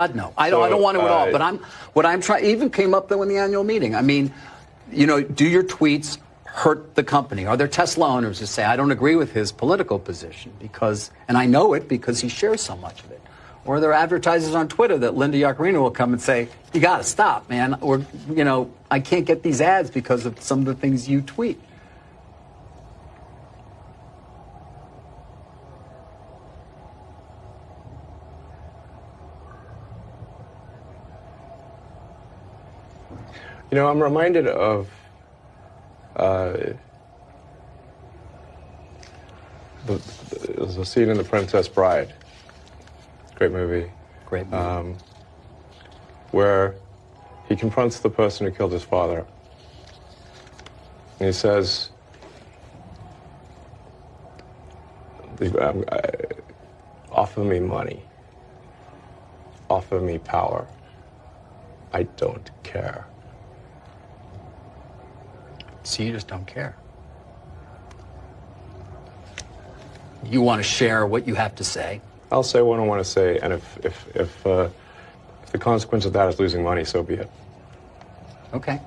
God, no. I don't, know. I don't want to at all. uh, But I'm what I'm trying. Even came up though in the annual meeting. I mean, you know, do your tweets hurt the company? Are there Tesla owners who say I don't agree with his political position because, and I know it because he shares so much of it? Or are there advertisers on Twitter that Linda Yaccarino will come and say, "You got to stop, man," or you know, I can't get these ads because of some of the things you tweet. You know, I'm reminded of uh, the, there's a scene in The Princess Bride, great movie, Great movie. um, where he confronts the person who killed his father. And he says, the- um, offer me money, offer me power. I don't care. So you just don't care. You want to share what you have to say. I'll say what I want to say, and if if if, uh, if the consequence of that is losing money, so be it. Okay.